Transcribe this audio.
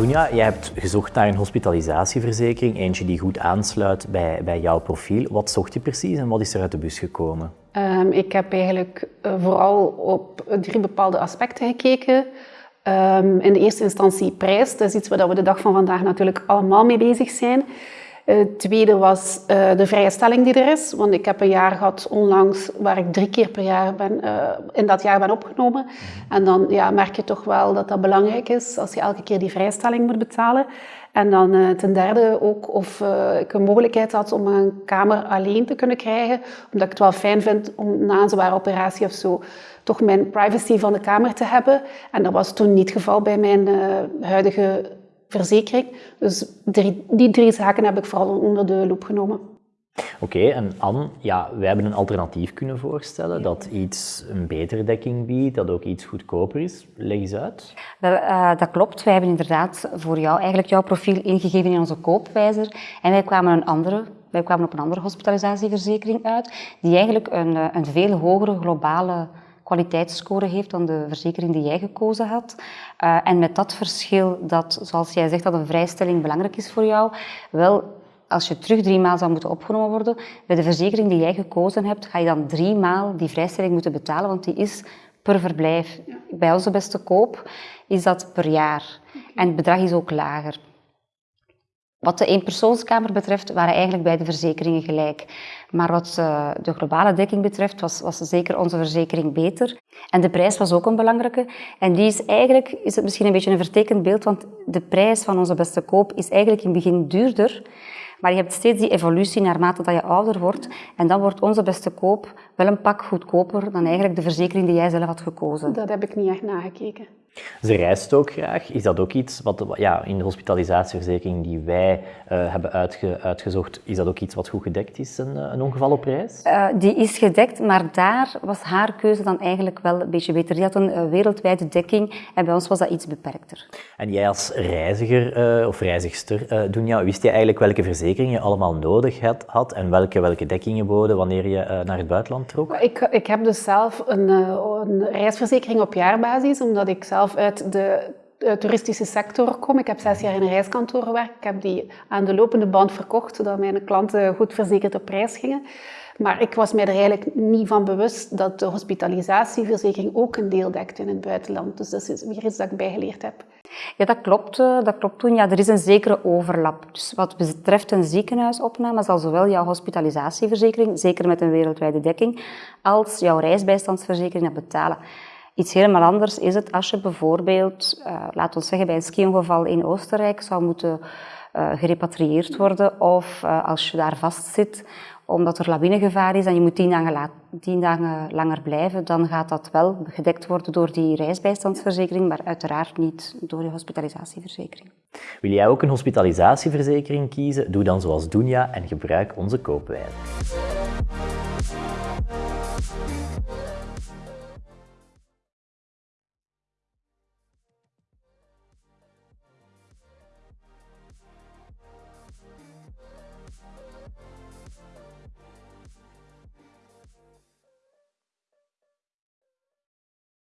Dunja, jij hebt gezocht naar een hospitalisatieverzekering, eentje die goed aansluit bij, bij jouw profiel. Wat zocht je precies en wat is er uit de bus gekomen? Um, ik heb eigenlijk uh, vooral op drie bepaalde aspecten gekeken. Um, in de eerste instantie prijs, dat is iets waar we de dag van vandaag natuurlijk allemaal mee bezig zijn. Het uh, tweede was uh, de vrije stelling die er is. Want ik heb een jaar gehad onlangs waar ik drie keer per jaar ben, uh, in dat jaar ben opgenomen. En dan ja, merk je toch wel dat dat belangrijk is als je elke keer die vrijstelling moet betalen. En dan ten derde ook of ik een mogelijkheid had om een kamer alleen te kunnen krijgen. Omdat ik het wel fijn vind om na een zware operatie of zo toch mijn privacy van de kamer te hebben. En dat was toen niet het geval bij mijn huidige verzekering. Dus drie, die drie zaken heb ik vooral onder de loep genomen. Oké, en Anne, ja, wij hebben een alternatief kunnen voorstellen dat iets een betere dekking biedt, dat ook iets goedkoper is. Leg eens uit. Dat, uh, dat klopt. Wij hebben inderdaad voor jou eigenlijk jouw profiel ingegeven in onze koopwijzer en wij kwamen, een andere, wij kwamen op een andere hospitalisatieverzekering uit die eigenlijk een, eh, een veel hogere globale kwaliteitsscore heeft dan de verzekering die jij gekozen had. Uh, en met dat verschil dat, zoals jij zegt, dat een vrijstelling belangrijk is voor jou, wel als je terug drie maal zou moeten opgenomen worden, bij de verzekering die jij gekozen hebt, ga je dan drie maal die vrijstelling moeten betalen, want die is per verblijf. Bij onze beste koop is dat per jaar. En het bedrag is ook lager. Wat de eenpersoonskamer betreft waren eigenlijk beide verzekeringen gelijk. Maar wat uh, de globale dekking betreft was, was zeker onze verzekering beter. En de prijs was ook een belangrijke. En die is eigenlijk, is het misschien een beetje een vertekend beeld, want de prijs van onze beste koop is eigenlijk in het begin duurder. Maar je hebt steeds die evolutie naarmate dat je ouder wordt. En dan wordt onze beste koop wel een pak goedkoper dan eigenlijk de verzekering die jij zelf had gekozen. Dat heb ik niet echt nagekeken. Ze reist ook graag. Is dat ook iets wat ja, in de hospitalisatieverzekering die wij uh, hebben uitge, uitgezocht, is dat ook iets wat goed gedekt is, een, eh, een ongeval op reis? Uh, die is gedekt, maar daar was haar keuze dan eigenlijk wel een beetje beter. Die had een uh, wereldwijde dekking en bij ons was dat iets beperkter. En jij als reiziger of reizigster, Dunja, wist je eigenlijk welke verzekeringen je allemaal nodig had, en welke, welke dekkingen boden wanneer je naar het buitenland trok? Ik, ik heb dus zelf een, een reisverzekering op jaarbasis, omdat ik zelf uit de toeristische sector kom. Ik heb zes jaar in een reiskantoor gewerkt. Ik heb die aan de lopende band verkocht, zodat mijn klanten goed verzekerd op reis gingen. Maar ik was mij er eigenlijk niet van bewust dat de hospitalisatieverzekering ook een deel dekt in het buitenland. Dus dat is weer iets dat ik bijgeleerd heb. Ja, dat klopt. Eh, dat klopt toen. Ja, er is een zekere overlap. Dus wat betreft een ziekenhuisopname zal zowel jouw hospitalisatieverzekering, zeker met een wereldwijde dekking, als jouw reisbijstandsverzekering dat betalen. Iets helemaal anders is het als je bijvoorbeeld, uh, laat ons zeggen bij een skiongeval in Oostenrijk zou moeten uh, gerepatrieerd worden of als je daar vastzit omdat er lawinegevaar is en je moet tien dagen, tien dagen, langer blijven, dan gaat dat wel gedekt worden door die reisbijstandsverzekering, maar uiteraard niet door je hospitalisatieverzekering. Wil jij ook een hospitalisatieverzekering kiezen? Doe dan zoals Dunja en gebruik onze koopwijze.